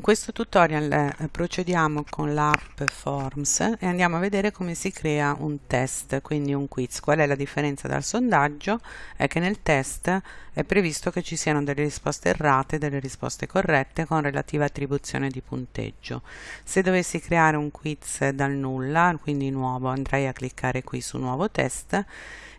In questo tutorial eh, procediamo con l'app Forms e andiamo a vedere come si crea un test, quindi un quiz. Qual è la differenza dal sondaggio? È che nel test è previsto che ci siano delle risposte errate e delle risposte corrette con relativa attribuzione di punteggio. Se dovessi creare un quiz dal nulla, quindi nuovo, andrei a cliccare qui su nuovo test.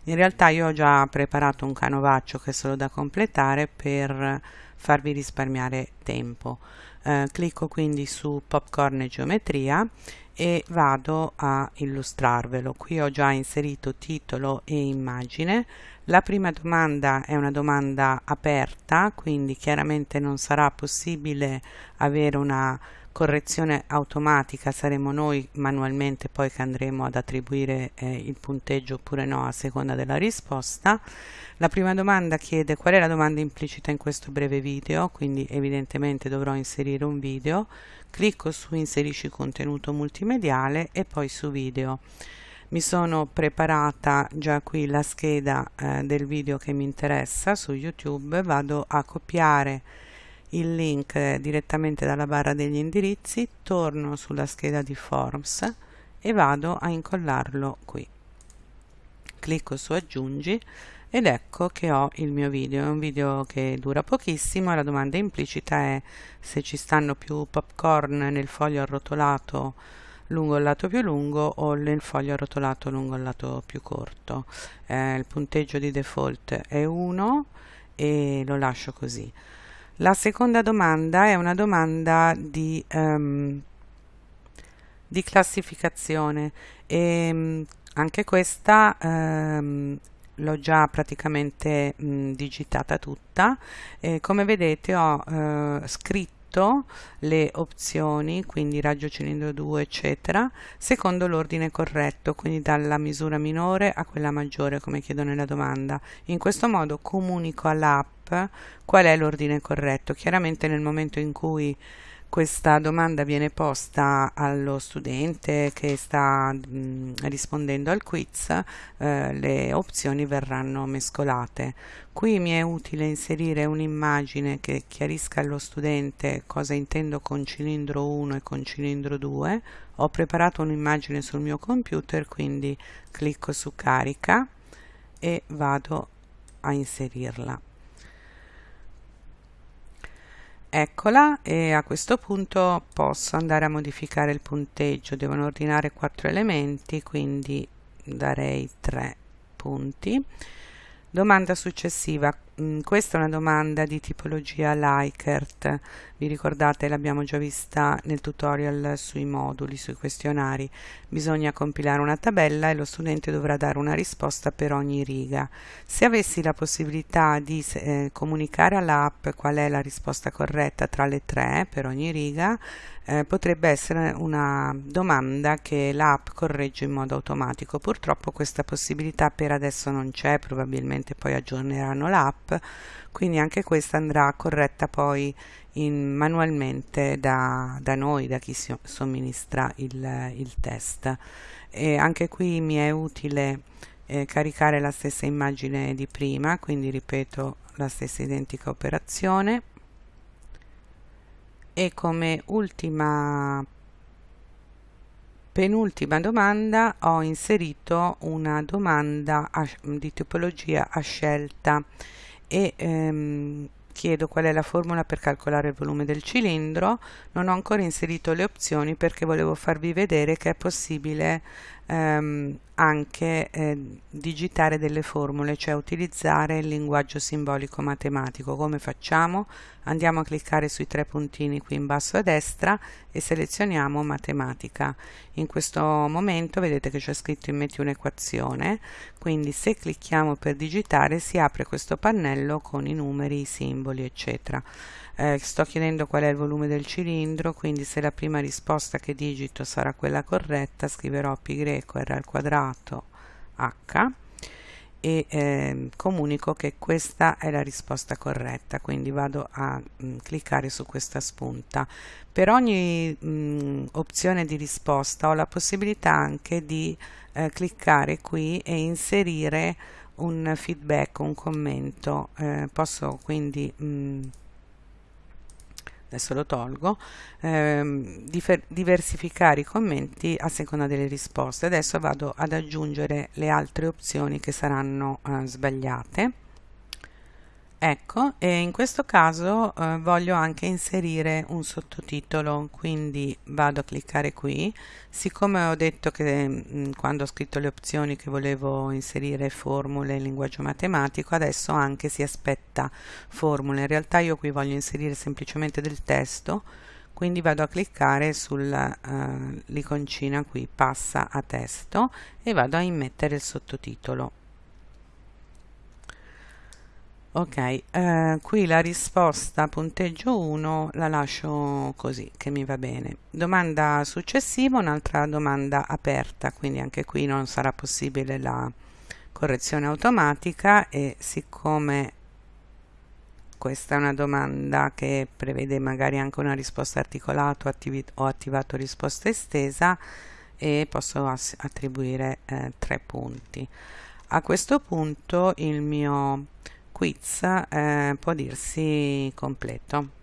In realtà io ho già preparato un canovaccio che è solo da completare per farvi risparmiare tempo. Eh, clicco quindi su popcorn e geometria e vado a illustrarvelo. Qui ho già inserito titolo e immagine. La prima domanda è una domanda aperta quindi chiaramente non sarà possibile avere una correzione automatica saremo noi manualmente poi che andremo ad attribuire eh, il punteggio oppure no a seconda della risposta. La prima domanda chiede qual è la domanda implicita in questo breve video quindi evidentemente dovrò inserire un video. Clicco su inserisci contenuto multimediale e poi su video. Mi sono preparata già qui la scheda eh, del video che mi interessa su youtube. Vado a copiare il link direttamente dalla barra degli indirizzi, torno sulla scheda di Forms e vado a incollarlo qui. Clicco su aggiungi ed ecco che ho il mio video, è un video che dura pochissimo la domanda implicita è se ci stanno più popcorn nel foglio arrotolato lungo il lato più lungo o nel foglio arrotolato lungo il lato più corto. Eh, il punteggio di default è 1 e lo lascio così. La seconda domanda è una domanda di, um, di classificazione. E um, anche questa um, l'ho già praticamente mh, digitata tutta. E come vedete ho uh, scritto le opzioni, quindi raggio cilindro 2 eccetera, secondo l'ordine corretto, quindi dalla misura minore a quella maggiore come chiedo nella domanda. In questo modo comunico all'app qual è l'ordine corretto. Chiaramente nel momento in cui questa domanda viene posta allo studente che sta mh, rispondendo al quiz, eh, le opzioni verranno mescolate. Qui mi è utile inserire un'immagine che chiarisca allo studente cosa intendo con cilindro 1 e con cilindro 2. Ho preparato un'immagine sul mio computer, quindi clicco su carica e vado a inserirla eccola e a questo punto posso andare a modificare il punteggio. Devono ordinare quattro elementi quindi darei 3 punti. Domanda successiva, questa è una domanda di tipologia Likert, vi ricordate l'abbiamo già vista nel tutorial sui moduli, sui questionari. Bisogna compilare una tabella e lo studente dovrà dare una risposta per ogni riga. Se avessi la possibilità di eh, comunicare all'app qual è la risposta corretta tra le tre per ogni riga, eh, potrebbe essere una domanda che l'app corregge in modo automatico. Purtroppo questa possibilità per adesso non c'è, probabilmente poi aggiorneranno l'app, quindi anche questa andrà corretta poi in, manualmente da, da, noi, da chi somministra il, il, test. E anche qui mi è utile eh, caricare la stessa immagine di prima, quindi ripeto la stessa identica operazione. E come ultima penultima domanda ho inserito una domanda di tipologia a scelta e ehm, chiedo qual è la formula per calcolare il volume del cilindro non ho ancora inserito le opzioni perché volevo farvi vedere che è possibile ehm, anche eh, digitare delle formule, cioè utilizzare il linguaggio simbolico matematico. Come facciamo? Andiamo a cliccare sui tre puntini qui in basso a destra e selezioniamo matematica. In questo momento vedete che c'è scritto immetti un'equazione, quindi se clicchiamo per digitare si apre questo pannello con i numeri, i simboli, eccetera. Eh, sto chiedendo qual è il volume del cilindro quindi se la prima risposta che digito sarà quella corretta scriverò π r al quadrato h e eh, comunico che questa è la risposta corretta quindi vado a mh, mm, cliccare su questa spunta. Per ogni mh, mm, opzione di risposta ho la possibilità anche di eh, cliccare qui e inserire un feedback un commento eh, posso quindi mh, mm, adesso lo tolgo, ehm, diversificare i commenti a seconda delle risposte. Adesso vado ad aggiungere le altre opzioni che saranno eh, sbagliate Ecco, e in questo caso eh, voglio anche inserire un sottotitolo, quindi vado a cliccare qui. Siccome ho detto che mh, mm, quando ho scritto le opzioni che volevo inserire formule in linguaggio matematico, adesso anche si aspetta formule. In realtà io qui voglio inserire semplicemente del testo, quindi vado a cliccare sull'iconcina eh, qui, passa a testo, e vado a immettere il sottotitolo ok eh, qui la risposta punteggio 1 la lascio così che mi va bene. Domanda successiva un'altra domanda aperta quindi anche qui non sarà possibile la correzione automatica e siccome questa è una domanda che prevede magari anche una risposta articolata ho attivato risposta estesa e posso attribuire eh, tre punti. A questo punto il mio quiz eh, può dirsi completo